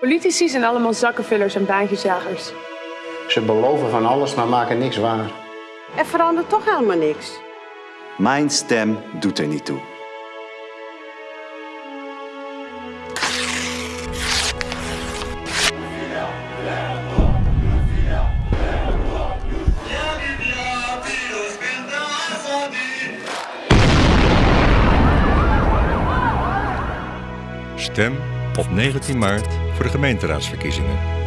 Politici zijn allemaal zakkenvullers en baantjesjagers. Ze beloven van alles, maar maken niks waar. Er verandert toch helemaal niks. Mijn stem doet er niet toe. Stem op 19 maart voor de gemeenteraadsverkiezingen.